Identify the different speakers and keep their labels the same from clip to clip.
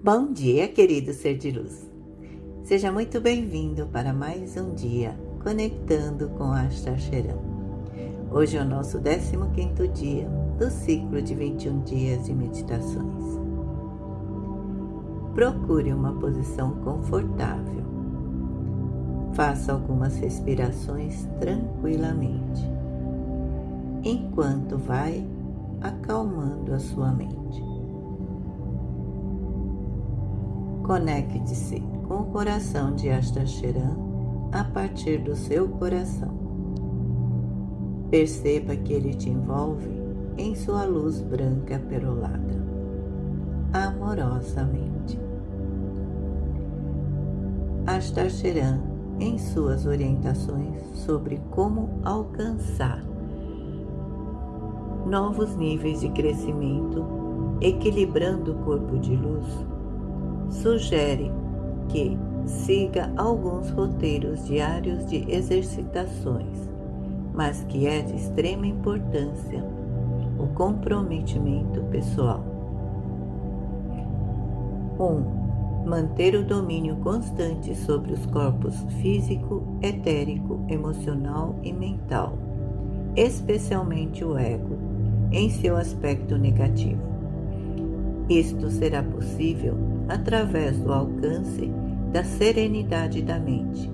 Speaker 1: Bom dia, querido ser de luz. Seja muito bem-vindo para mais um dia conectando com Ashtar Sheram. Hoje é o nosso 15º dia do ciclo de 21 dias de meditações. Procure uma posição confortável. Faça algumas respirações tranquilamente, enquanto vai acalmando a sua mente. Conecte-se com o coração de Astacheran a partir do seu coração. Perceba que ele te envolve em sua luz branca perolada, amorosamente. Astacheran em suas orientações sobre como alcançar novos níveis de crescimento, equilibrando o corpo de luz sugere que siga alguns roteiros diários de exercitações, mas que é de extrema importância o comprometimento pessoal. 1. Um, manter o domínio constante sobre os corpos físico, etérico, emocional e mental, especialmente o ego, em seu aspecto negativo. Isto será possível através do alcance da serenidade da mente,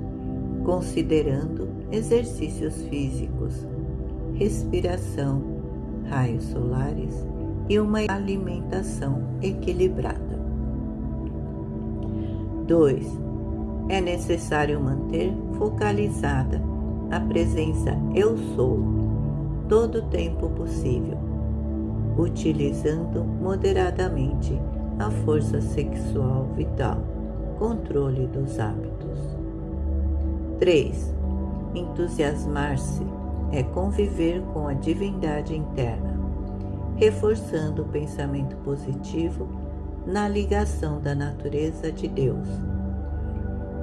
Speaker 1: considerando exercícios físicos, respiração, raios solares e uma alimentação equilibrada. 2. É necessário manter focalizada a presença Eu Sou todo o tempo possível, utilizando moderadamente a força sexual vital, controle dos hábitos. 3. Entusiasmar-se é conviver com a divindade interna, reforçando o pensamento positivo na ligação da natureza de Deus,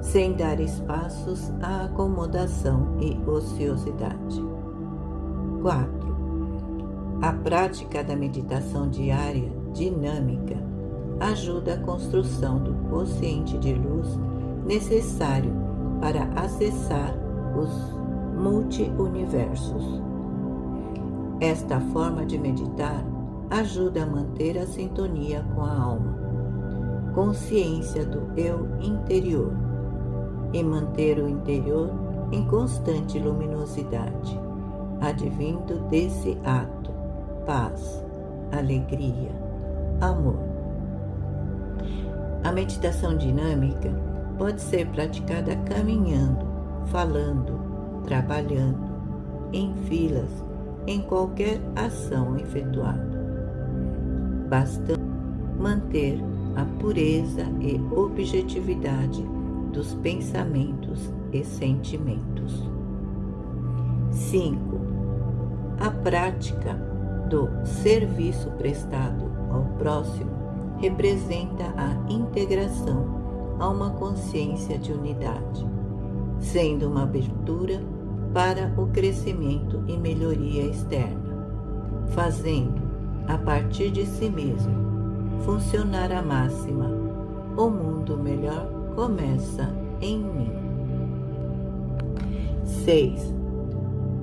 Speaker 1: sem dar espaços à acomodação e ociosidade. 4. A prática da meditação diária dinâmica ajuda a construção do consciente de luz necessário para acessar os multi-universos. Esta forma de meditar ajuda a manter a sintonia com a alma, consciência do eu interior e manter o interior em constante luminosidade, advindo desse ato paz, alegria, amor. A meditação dinâmica pode ser praticada caminhando, falando, trabalhando, em filas, em qualquer ação efetuada. Basta manter a pureza e objetividade dos pensamentos e sentimentos. 5. A prática do serviço prestado ao próximo representa a integração a uma consciência de unidade, sendo uma abertura para o crescimento e melhoria externa, fazendo, a partir de si mesmo, funcionar a máxima: o mundo melhor começa em mim. 6.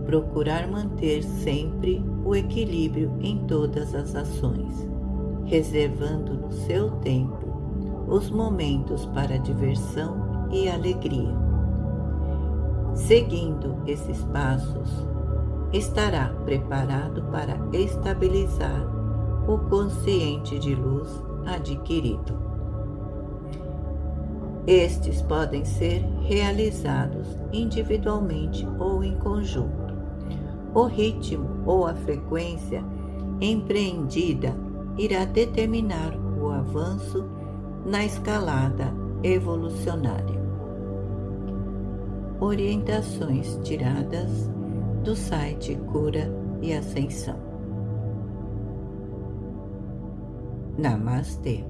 Speaker 1: Procurar manter sempre o equilíbrio em todas as ações reservando no seu tempo os momentos para diversão e alegria. Seguindo esses passos, estará preparado para estabilizar o consciente de luz adquirido. Estes podem ser realizados individualmente ou em conjunto. O ritmo ou a frequência empreendida irá determinar o avanço na escalada evolucionária. Orientações tiradas do site Cura e Ascensão. Namastê.